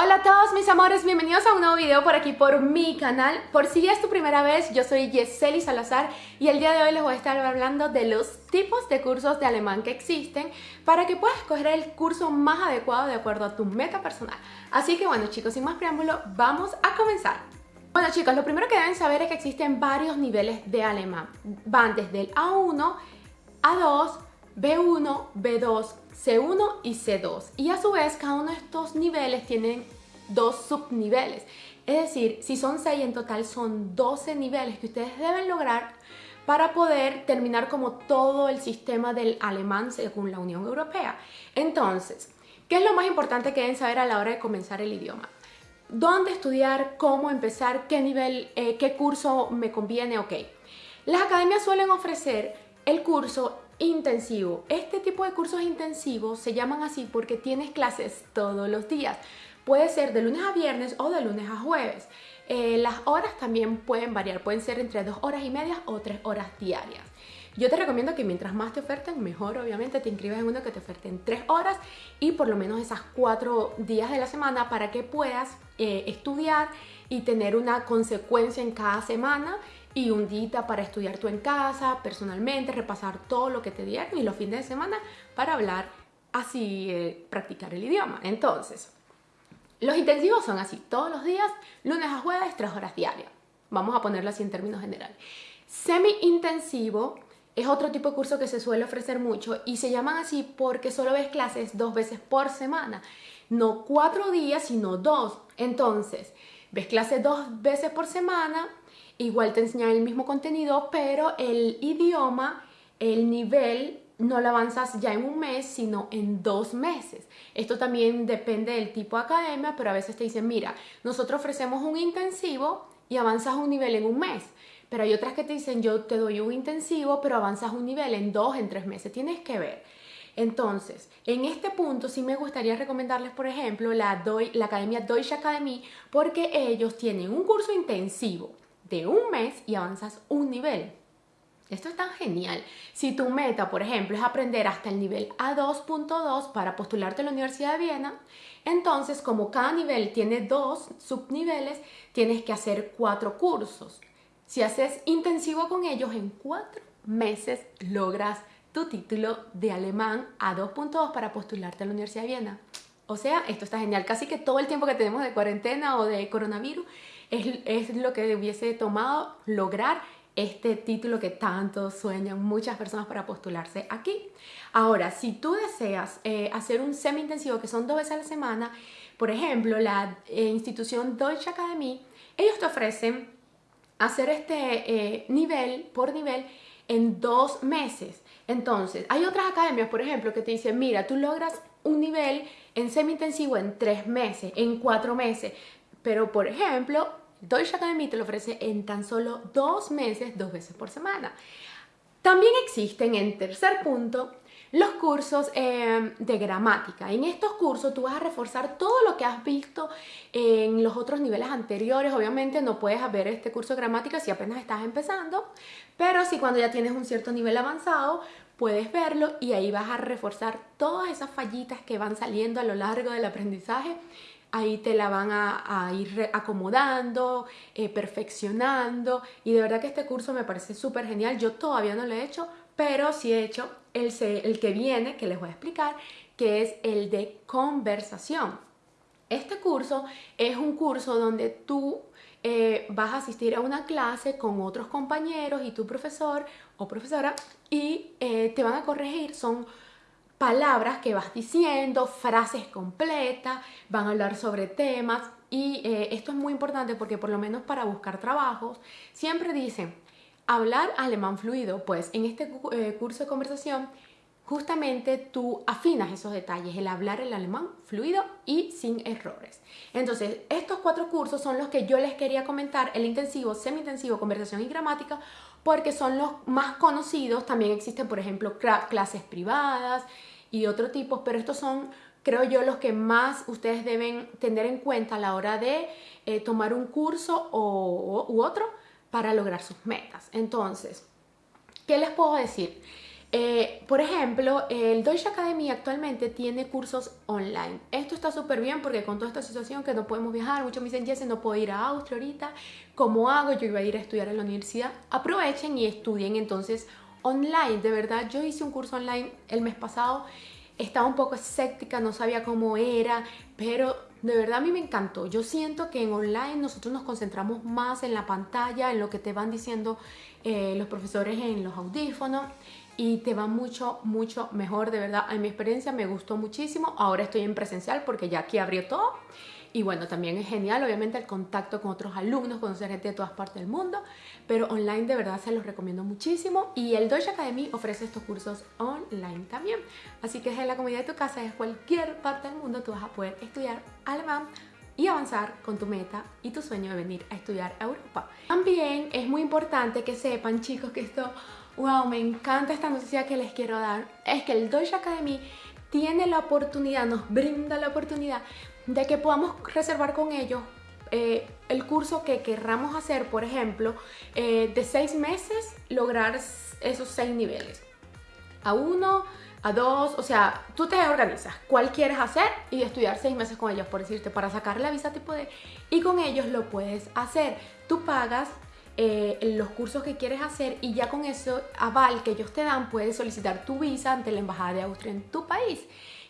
Hola a todos mis amores, bienvenidos a un nuevo video por aquí por mi canal. Por si es tu primera vez, yo soy Yeseli Salazar y el día de hoy les voy a estar hablando de los tipos de cursos de alemán que existen para que puedas escoger el curso más adecuado de acuerdo a tu meta personal. Así que bueno chicos, sin más preámbulo, vamos a comenzar. Bueno chicos, lo primero que deben saber es que existen varios niveles de alemán. Van desde el A1, A2, B1, B2, C1 y C2. Y a su vez cada uno de estos niveles tienen dos subniveles. Es decir, si son 6 en total son 12 niveles que ustedes deben lograr para poder terminar como todo el sistema del alemán según la Unión Europea. Entonces, ¿qué es lo más importante que deben saber a la hora de comenzar el idioma? ¿Dónde estudiar? ¿Cómo empezar? ¿Qué nivel? Eh, ¿Qué curso me conviene? Ok. Las academias suelen ofrecer el curso intensivo. Este tipo de cursos intensivos se llaman así porque tienes clases todos los días. Puede ser de lunes a viernes o de lunes a jueves. Eh, las horas también pueden variar, pueden ser entre dos horas y media o tres horas diarias. Yo te recomiendo que mientras más te oferten, mejor obviamente te inscribas en uno que te oferten tres horas y por lo menos esas cuatro días de la semana para que puedas eh, estudiar y tener una consecuencia en cada semana y un día para estudiar tú en casa, personalmente, repasar todo lo que te dieron y los fines de semana para hablar así, eh, practicar el idioma. Entonces, los intensivos son así, todos los días, lunes a jueves, tres horas diarias. Vamos a ponerlo así en términos generales. Semi-intensivo es otro tipo de curso que se suele ofrecer mucho y se llaman así porque solo ves clases dos veces por semana. No cuatro días, sino dos. Entonces, ves clases dos veces por semana igual te enseñan el mismo contenido, pero el idioma, el nivel, no lo avanzas ya en un mes, sino en dos meses. Esto también depende del tipo de academia, pero a veces te dicen, mira, nosotros ofrecemos un intensivo y avanzas un nivel en un mes. Pero hay otras que te dicen, yo te doy un intensivo, pero avanzas un nivel en dos, en tres meses. Tienes que ver. Entonces, en este punto sí me gustaría recomendarles, por ejemplo, la, la Academia Deutsche Academy, porque ellos tienen un curso intensivo de un mes y avanzas un nivel. Esto es tan genial. Si tu meta, por ejemplo, es aprender hasta el nivel A2.2 para postularte a la Universidad de Viena, entonces como cada nivel tiene dos subniveles, tienes que hacer cuatro cursos. Si haces intensivo con ellos, en cuatro meses logras tu título de alemán A2.2 para postularte a la Universidad de Viena. O sea, esto está genial. Casi que todo el tiempo que tenemos de cuarentena o de coronavirus es, lo que hubiese tomado lograr este título que tanto sueñan muchas personas para postularse aquí. Ahora, si tú deseas eh, hacer un semi-intensivo que son dos veces a la semana, por ejemplo, la eh, institución Deutsche Academy, ellos te ofrecen hacer este eh, nivel por nivel en dos meses. Entonces, hay otras academias, por ejemplo, que te dicen, mira, tú logras un nivel en semi-intensivo en tres meses, en cuatro meses. Pero, por ejemplo, Deutsche Academy te lo ofrece en tan solo dos meses, dos veces por semana. También existen, en tercer punto, los cursos em, de gramática. En estos cursos tú vas a reforzar todo lo que has visto en los otros niveles anteriores. Obviamente no puedes ver este curso de gramática si apenas estás empezando, pero si cuando ya tienes un cierto nivel avanzado, puedes verlo y ahí vas a reforzar todas esas fallitas que van saliendo a lo largo del aprendizaje ahí te la van a, ir acomodando, eh, perfeccionando y de verdad que este curso me parece súper genial. Yo todavía no lo he hecho, pero sí he hecho el, el que viene, que les voy a explicar, que es el de conversación. Este curso es un curso donde tú eh, vas a asistir a una clase con otros compañeros y tu profesor o profesora y eh, te van a corregir, son palabras que vas diciendo, frases completas, van a hablar sobre temas y eh, esto es muy importante porque por lo menos para buscar trabajos siempre dicen hablar alemán fluido, pues en este eh, curso de conversación justamente tú afinas esos detalles, el hablar el alemán fluido y sin errores. Entonces, estos cuatro cursos son los que yo les quería comentar, el intensivo, semi-intensivo, conversación y gramática, porque son los más conocidos. También existen, por ejemplo, clases privadas y otro tipo, pero estos son, creo yo, los que más ustedes deben tener en cuenta a la hora de eh, tomar un curso u otro para lograr sus metas. Entonces, ¿qué les puedo decir? Eh, por ejemplo, el Deutsche Academy actualmente tiene cursos online. Esto está súper bien porque con toda esta situación que no podemos viajar, muchos me dicen, Jesse, no puedo ir a Austria ahorita, ¿cómo hago? Yo iba a ir a estudiar en la universidad. Aprovechen y estudien entonces online. De verdad, yo hice un curso online el mes pasado, estaba un poco escéptica, no sabía cómo era, pero de verdad a mí me encantó. Yo siento que en online nosotros nos concentramos más en la pantalla, en lo que te van diciendo eh, los profesores en los audífonos y te va mucho, mucho mejor, de verdad. En mi experiencia me gustó muchísimo. Ahora estoy en presencial porque ya aquí abrió todo. Y bueno, también es genial, obviamente, el contacto con otros alumnos, conocer gente de todas partes del mundo, pero online de verdad se los recomiendo muchísimo. Y el Deutsche Academy ofrece estos cursos online también. Así que desde la comunidad de tu casa, desde cualquier parte del mundo, tú vas a poder estudiar alemán y avanzar con tu meta y tu sueño de venir a estudiar a Europa. También es muy importante que sepan, chicos, que esto wow, me encanta esta noticia que les quiero dar, es que el Deutsche Academy tiene la oportunidad, nos brinda la oportunidad de que podamos reservar con ellos eh, el curso que querramos hacer, por ejemplo, eh, de seis meses, lograr esos seis niveles. A uno, a dos, o sea, tú te organizas cuál quieres hacer y estudiar seis meses con ellos, por decirte, para sacar la visa tipo D, y con ellos lo puedes hacer. Tú pagas eh, los cursos que quieres hacer y ya con eso aval que ellos te dan puedes solicitar tu visa ante la Embajada de Austria en tu país.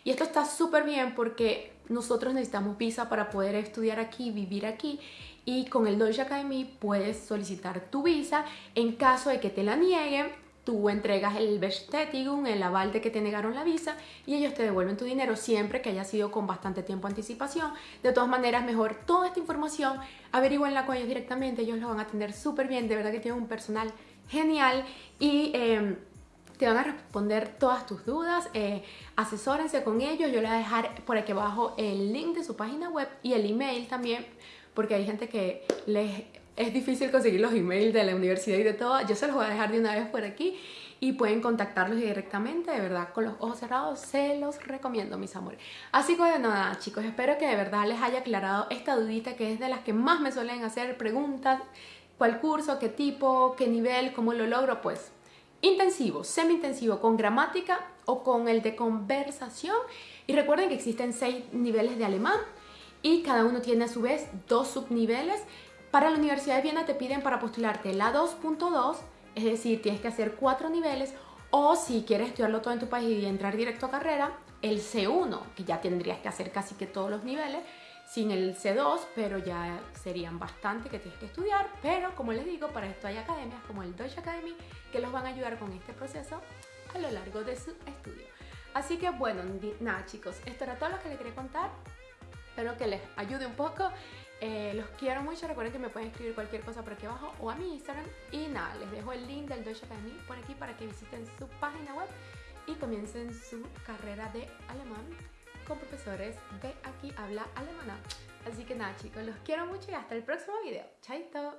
Y esto está súper bien porque nosotros necesitamos visa para poder estudiar aquí, vivir aquí y con el Deutsche Academy puedes solicitar tu visa en caso de que te la nieguen tú entregas el Bestätigung, el aval de que te negaron la visa y ellos te devuelven tu dinero siempre que haya sido con bastante tiempo anticipación. De todas maneras, mejor toda esta información averigüenla con ellos directamente, ellos lo van a atender súper bien, de verdad que tienen un personal genial y... Em, te van a responder todas tus dudas, eh, asesórense con ellos, yo les voy a dejar por aquí abajo el link de su página web y el email también, porque hay gente que les es difícil conseguir los emails de la universidad y de todo, yo se los voy a dejar de una vez por aquí y pueden contactarlos directamente, de verdad, con los ojos cerrados, se los recomiendo, mis amores. Así que bueno, nada, chicos, espero que de verdad les haya aclarado esta dudita que es de las que más me suelen hacer preguntas, cuál curso, qué tipo, qué nivel, cómo lo logro, pues intensivo, semi-intensivo, con gramática o con el de conversación. Y recuerden que existen seis niveles de alemán y cada uno tiene a su vez dos subniveles para la Universidad de Viena te piden para postularte la 2.2, es decir, tienes que hacer cuatro niveles, o si quieres estudiarlo todo en tu país y entrar directo a carrera, el C1, que ya tendrías que hacer casi que todos los niveles, sin el C2, pero ya serían bastante que tienes que estudiar, pero como les digo, para esto hay academias como el Deutsche Academy que los van a ayudar con este proceso a lo largo de su estudio. Así que bueno, nada chicos, esto era todo lo que les quería contar, espero que les ayude un poco eh, los quiero mucho, recuerden que me pueden escribir cualquier cosa por aquí abajo o a mi Instagram. Y nada, les dejo el link del Deutsche Academy por aquí para que visiten su página web y comiencen su carrera de alemán con profesores de aquí habla alemana. Así que nada chicos, los quiero mucho y hasta el próximo video. Chaito.